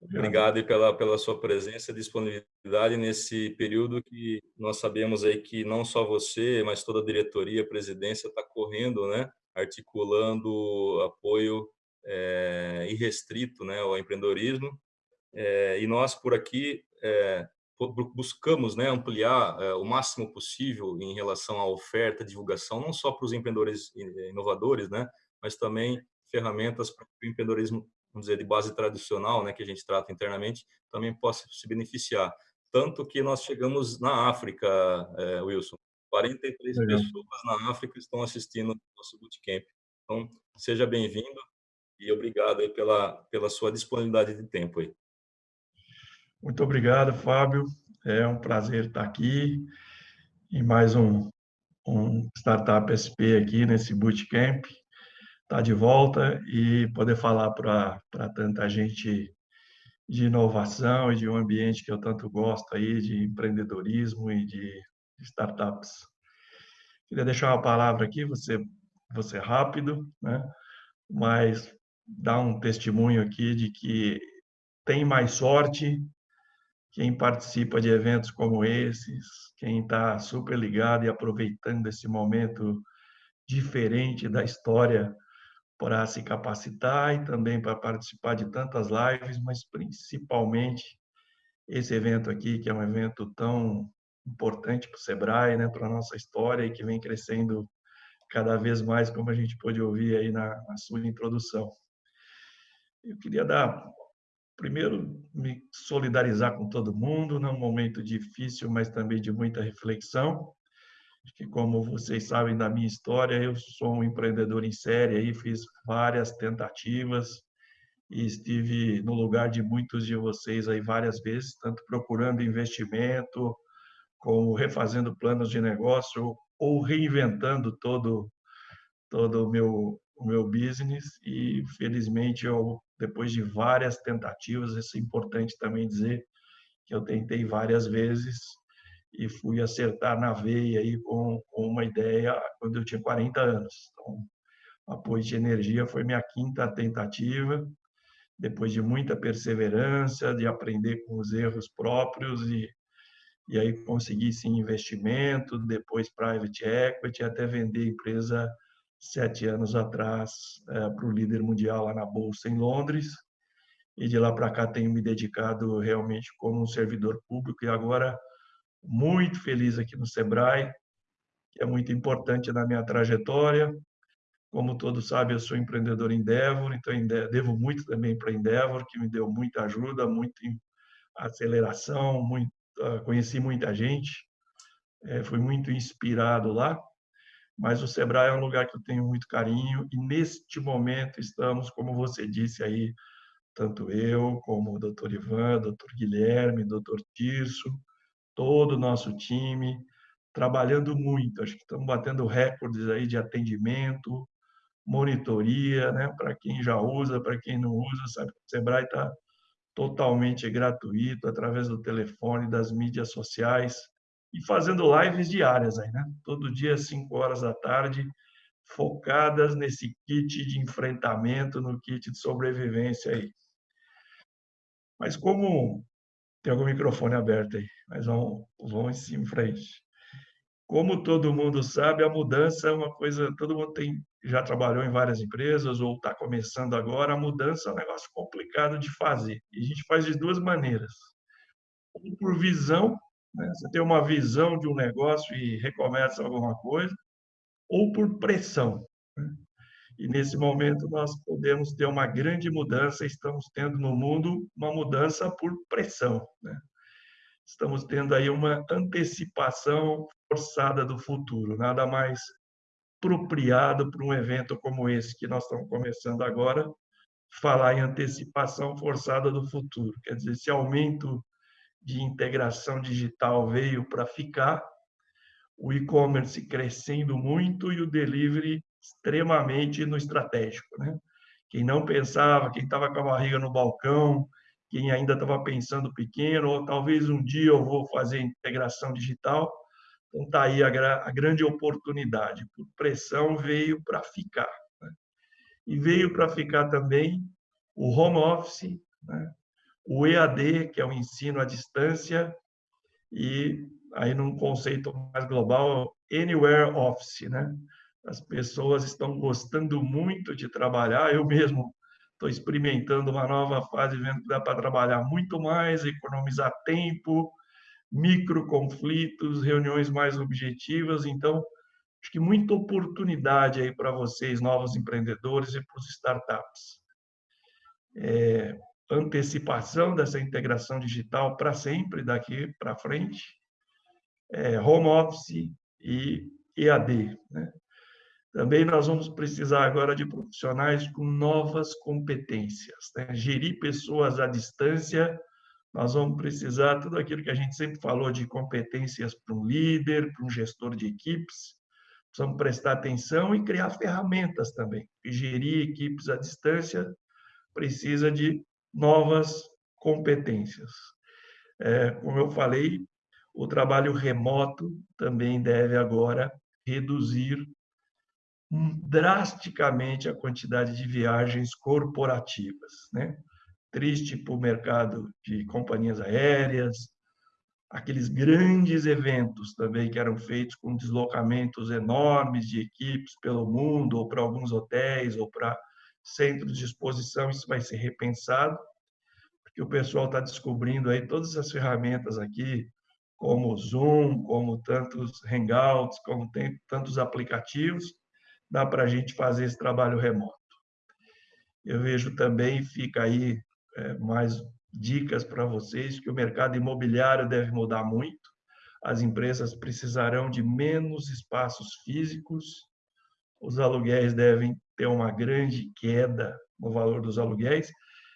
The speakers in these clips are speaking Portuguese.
Obrigado pela, pela sua presença e disponibilidade nesse período que nós sabemos aí que não só você, mas toda a diretoria, a presidência está correndo, né, articulando apoio é, irrestrito né, ao empreendedorismo. É, e nós, por aqui, é, buscamos né, ampliar o máximo possível em relação à oferta, divulgação, não só para os empreendedores inovadores, né, mas também ferramentas para o empreendedorismo vamos dizer, de base tradicional, né, que a gente trata internamente, também possa se beneficiar. Tanto que nós chegamos na África, é, Wilson, 43 Legal. pessoas na África estão assistindo o nosso bootcamp. Então, seja bem-vindo e obrigado aí pela, pela sua disponibilidade de tempo aí. Muito obrigado, Fábio. É um prazer estar aqui em mais um, um Startup SP aqui nesse bootcamp estar tá de volta e poder falar para tanta gente de inovação e de um ambiente que eu tanto gosto aí, de empreendedorismo e de startups. Queria deixar uma palavra aqui, você, você rápido, né? mas dar um testemunho aqui de que tem mais sorte quem participa de eventos como esses, quem está super ligado e aproveitando esse momento diferente da história para se capacitar e também para participar de tantas lives, mas principalmente esse evento aqui, que é um evento tão importante para o Sebrae, né, para a nossa história e que vem crescendo cada vez mais, como a gente pôde ouvir aí na, na sua introdução. Eu queria dar, primeiro, me solidarizar com todo mundo, num momento difícil, mas também de muita reflexão, que como vocês sabem da minha história, eu sou um empreendedor em série, aí fiz várias tentativas e estive no lugar de muitos de vocês aí várias vezes, tanto procurando investimento, como refazendo planos de negócio ou reinventando todo todo o meu o meu business. E felizmente eu depois de várias tentativas, isso é importante também dizer que eu tentei várias vezes e fui acertar na veia aí com, com uma ideia quando eu tinha 40 anos. Então, apoio de energia foi minha quinta tentativa, depois de muita perseverança, de aprender com os erros próprios e e aí consegui sim investimento, depois private equity, até vender a empresa sete anos atrás é, para o líder mundial lá na bolsa em Londres. E de lá para cá tenho me dedicado realmente como um servidor público e agora muito feliz aqui no Sebrae, que é muito importante na minha trajetória. Como todos sabem, eu sou empreendedor Endeavor, então devo muito também para Endeavor, que me deu muita ajuda, muita aceleração, muito, conheci muita gente, é, fui muito inspirado lá. Mas o Sebrae é um lugar que eu tenho muito carinho e neste momento estamos, como você disse aí, tanto eu como o doutor Ivan, doutor Guilherme, doutor Tirso, todo o nosso time, trabalhando muito. Acho que estamos batendo recordes aí de atendimento, monitoria, né? Para quem já usa, para quem não usa, sabe que o Sebrae está totalmente gratuito através do telefone, das mídias sociais e fazendo lives diárias aí, né? Todo dia às 5 horas da tarde, focadas nesse kit de enfrentamento, no kit de sobrevivência aí. Mas como tem algum microfone aberto aí, mas vamos, vamos em frente. Como todo mundo sabe, a mudança é uma coisa, todo mundo tem, já trabalhou em várias empresas ou está começando agora, a mudança é um negócio complicado de fazer. E a gente faz de duas maneiras. Ou por visão, né? você tem uma visão de um negócio e recomeça alguma coisa, ou por pressão. E nesse momento nós podemos ter uma grande mudança, estamos tendo no mundo uma mudança por pressão. Né? Estamos tendo aí uma antecipação forçada do futuro, nada mais apropriado para um evento como esse que nós estamos começando agora, falar em antecipação forçada do futuro. Quer dizer, esse aumento de integração digital veio para ficar, o e-commerce crescendo muito e o delivery extremamente no estratégico. Né? Quem não pensava, quem estava com a barriga no balcão, quem ainda estava pensando pequeno, ou talvez um dia eu vou fazer integração digital, então está aí a, a, grande oportunidade. Por pressão veio para ficar. Né? E veio para ficar também o home office, né? o EAD, que é o ensino à distância, e aí num conceito mais global, Anywhere Office, né? As pessoas estão gostando muito de trabalhar, eu mesmo estou experimentando uma nova fase, vendo que dá para trabalhar muito mais, economizar tempo, micro conflitos, reuniões mais objetivas, então acho que muita oportunidade aí para vocês, novos empreendedores e para os startups. É, antecipação dessa integração digital para sempre, daqui para frente, é, home office e EAD. Né? Também nós vamos precisar agora de profissionais com novas competências, né? gerir pessoas à distância, nós vamos precisar tudo aquilo que a gente sempre falou de competências para um líder, para um gestor de equipes, precisamos prestar atenção e criar ferramentas também. E gerir equipes à distância precisa de novas competências. É, como eu falei, o trabalho remoto também deve agora reduzir drasticamente a quantidade de viagens corporativas. Né? Triste para o mercado de companhias aéreas, aqueles grandes eventos também que eram feitos com deslocamentos enormes de equipes pelo mundo, ou para alguns hotéis, ou para centros de exposição, isso vai ser repensado, porque o pessoal está descobrindo aí todas as ferramentas aqui, como o Zoom, como tantos Hangouts, como tem tantos aplicativos, dá para a gente fazer esse trabalho remoto. Eu vejo também, fica aí é, mais dicas para vocês, que o mercado imobiliário deve mudar muito, as empresas precisarão de menos espaços físicos, os aluguéis devem ter uma grande queda no valor dos aluguéis,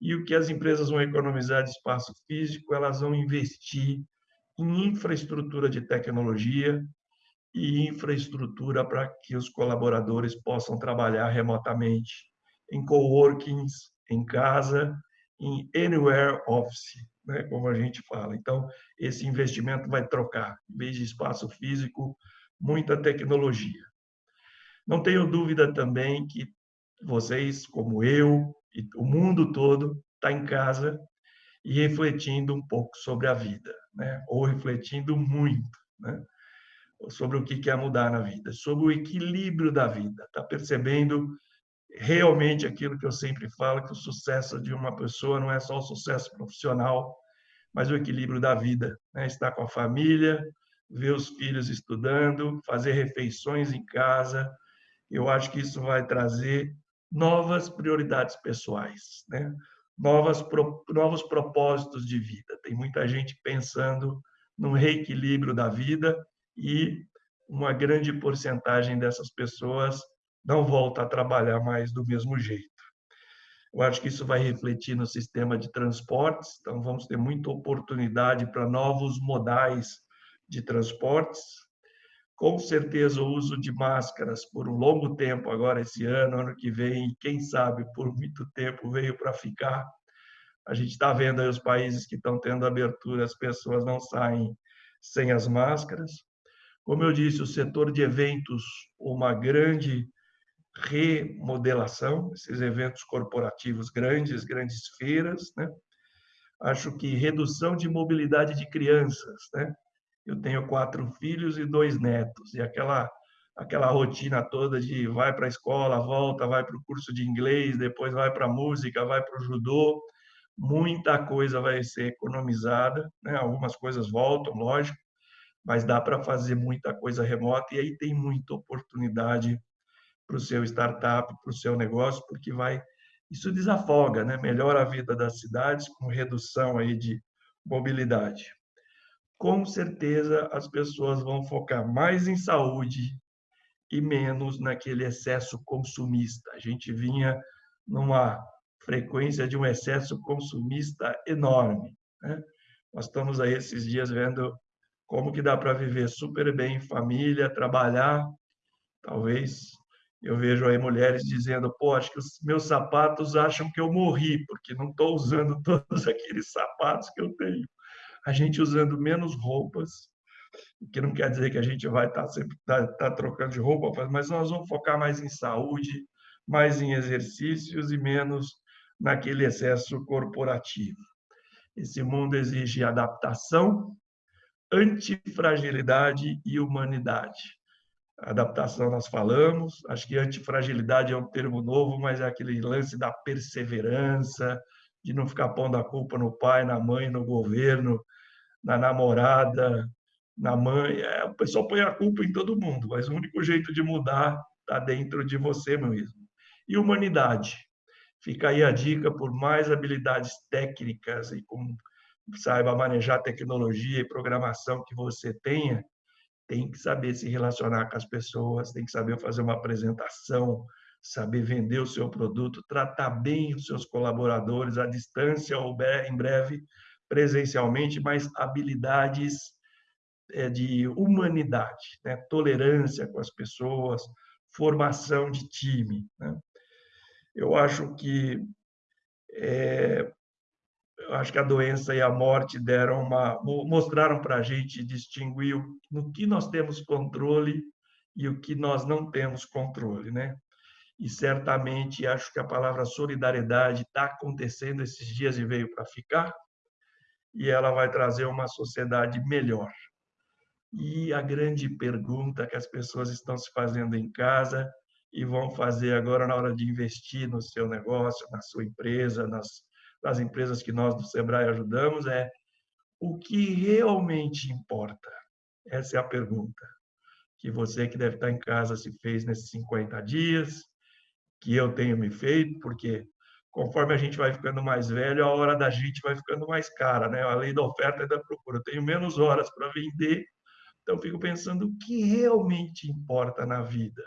e o que as empresas vão economizar de espaço físico, elas vão investir em infraestrutura de tecnologia e infraestrutura para que os colaboradores possam trabalhar remotamente, em coworkings, em casa, em anywhere office, né, como a gente fala. Então, esse investimento vai trocar, em vez de espaço físico, muita tecnologia. Não tenho dúvida também que vocês, como eu e o mundo todo, está em casa e refletindo um pouco sobre a vida, né? ou refletindo muito né? Sobre o que quer mudar na vida, sobre o equilíbrio da vida, está percebendo realmente aquilo que eu sempre falo, que o sucesso de uma pessoa não é só o sucesso profissional, mas o equilíbrio da vida, né? estar com a família, ver os filhos estudando, fazer refeições em casa, eu acho que isso vai trazer novas prioridades pessoais, né? Novas, pro, novos propósitos de vida. Tem muita gente pensando no reequilíbrio da vida e uma grande porcentagem dessas pessoas não volta a trabalhar mais do mesmo jeito. Eu acho que isso vai refletir no sistema de transportes, então vamos ter muita oportunidade para novos modais de transportes, com certeza, o uso de máscaras por um longo tempo, agora esse ano, ano que vem, quem sabe por muito tempo, veio para ficar. A gente está vendo aí os países que estão tendo abertura, as pessoas não saem sem as máscaras. Como eu disse, o setor de eventos, uma grande remodelação, esses eventos corporativos grandes, grandes feiras, né? Acho que redução de mobilidade de crianças, né? eu tenho quatro filhos e dois netos, e aquela aquela rotina toda de vai para a escola, volta, vai para o curso de inglês, depois vai para a música, vai para o judô, muita coisa vai ser economizada, né? algumas coisas voltam, lógico, mas dá para fazer muita coisa remota, e aí tem muita oportunidade para o seu startup, para o seu negócio, porque vai isso desafoga, né? melhora a vida das cidades com redução aí de mobilidade com certeza as pessoas vão focar mais em saúde e menos naquele excesso consumista. A gente vinha numa frequência de um excesso consumista enorme. Né? Nós estamos aí esses dias vendo como que dá para viver super bem em família, trabalhar. Talvez eu vejo aí mulheres dizendo, pô, acho que os meus sapatos acham que eu morri, porque não estou usando todos aqueles sapatos que eu tenho a gente usando menos roupas, o que não quer dizer que a gente vai estar sempre tá, tá trocando de roupa, mas nós vamos focar mais em saúde, mais em exercícios e menos naquele excesso corporativo. Esse mundo exige adaptação, antifragilidade e humanidade. Adaptação nós falamos, acho que antifragilidade é um termo novo, mas é aquele lance da perseverança, de não ficar pondo a culpa no pai, na mãe, no governo, na namorada, na mãe. É, o pessoal põe a culpa em todo mundo, mas o único jeito de mudar está dentro de você mesmo. E humanidade. Fica aí a dica por mais habilidades técnicas e com saiba manejar tecnologia e programação que você tenha, tem que saber se relacionar com as pessoas, tem que saber fazer uma apresentação, saber vender o seu produto, tratar bem os seus colaboradores à distância ou em breve presencialmente, mas habilidades é, de humanidade, né? tolerância com as pessoas, formação de time. Né? Eu acho que é, eu acho que a doença e a morte deram uma mostraram para a gente distinguir no que nós temos controle e o que nós não temos controle, né? E certamente acho que a palavra solidariedade está acontecendo esses dias e veio para ficar, e ela vai trazer uma sociedade melhor. E a grande pergunta que as pessoas estão se fazendo em casa e vão fazer agora na hora de investir no seu negócio, na sua empresa, nas das empresas que nós do Sebrae ajudamos é o que realmente importa? Essa é a pergunta que você que deve estar em casa se fez nesses 50 dias, que eu tenho me feito, porque conforme a gente vai ficando mais velho, a hora da gente vai ficando mais cara, né? A lei da oferta e da procura. Eu tenho menos horas para vender, então fico pensando o que realmente importa na vida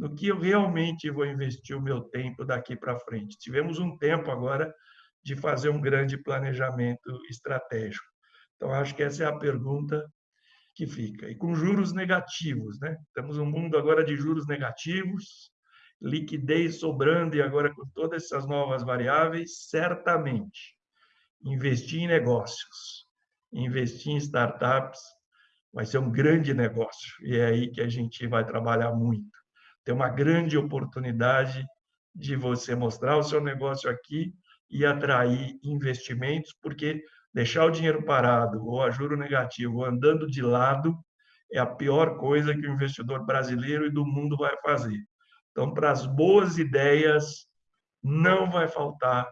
no que eu realmente vou investir o meu tempo daqui para frente. Tivemos um tempo agora de fazer um grande planejamento estratégico. Então, acho que essa é a pergunta que fica. E com juros negativos, né? Temos um mundo agora de juros negativos, liquidez sobrando e agora com todas essas novas variáveis, certamente investir em negócios, investir em startups vai ser um grande negócio e é aí que a gente vai trabalhar muito. Tem uma grande oportunidade de você mostrar o seu negócio aqui e atrair investimentos, porque deixar o dinheiro parado ou a juro negativo andando de lado é a pior coisa que o investidor brasileiro e do mundo vai fazer. Então, para as boas ideias, não vai faltar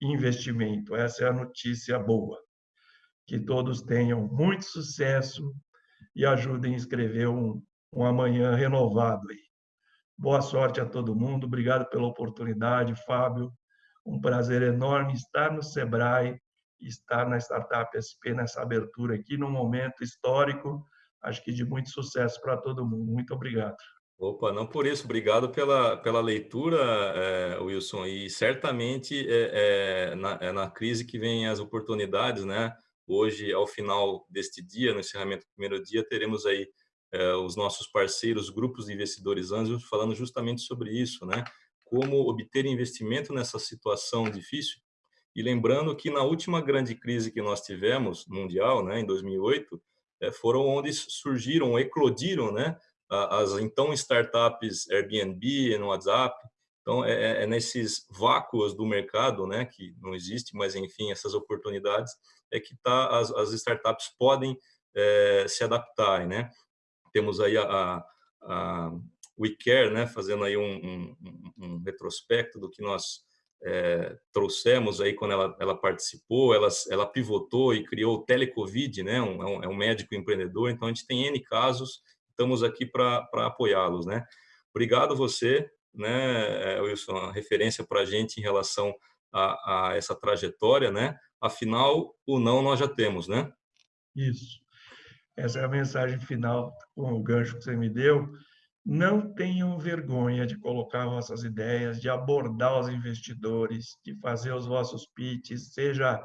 investimento. Essa é a notícia boa. Que todos tenham muito sucesso e ajudem a escrever um, um amanhã renovado aí. Boa sorte a todo mundo. Obrigado pela oportunidade, Fábio um prazer enorme estar no Sebrae, estar na Startup SP nessa abertura aqui, num momento histórico, acho que de muito sucesso para todo mundo. Muito obrigado. Opa, não por isso, obrigado pela, pela leitura, é, Wilson, e certamente é, é, na, é na crise que vem as oportunidades, né? Hoje, ao final deste dia, no encerramento do primeiro dia, teremos aí é, os nossos parceiros, grupos de investidores anjos, falando justamente sobre isso, né? Como obter investimento nessa situação difícil. E lembrando que na última grande crise que nós tivemos, mundial, né, em 2008, eh, foram onde surgiram, eclodiram né, as então startups Airbnb, no WhatsApp. Então, é, é, é nesses vácuos do mercado, né, que não existe, mas enfim, essas oportunidades, é que tá, as, as startups podem é, se adaptarem. Né? Temos aí a, a, WeCare, né, fazendo aí um, um, um retrospecto do que nós é, trouxemos aí quando ela, ela participou, ela, ela pivotou e criou o Telecovid, né, um, é, é um médico empreendedor, então a gente tem N casos, estamos aqui para apoiá-los. Né. Obrigado você, né, é, Wilson, referência para a gente em relação a, a, essa trajetória, né? afinal, o não nós já temos, né? Isso. Essa é a mensagem final com o gancho que você me deu não tenham vergonha de colocar vossas ideias, de abordar os investidores, de fazer os vossos pitches, seja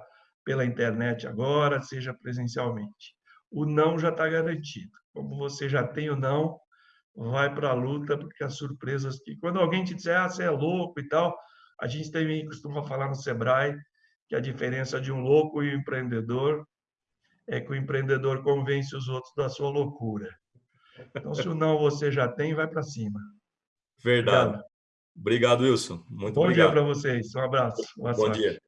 pela internet agora, seja presencialmente. O não já está garantido. Como você já tem o não, vai para a luta, porque as surpresas que... Quando alguém te disser, ah, você é louco e tal, a gente também costuma falar no Sebrae que a diferença de um louco e um empreendedor é que o empreendedor convence os outros da sua loucura. Então, se o não você já tem, vai para cima. Verdade. Obrigado. obrigado, Wilson. Muito Bom obrigado. dia para vocês. Um abraço. Bom sorte. dia.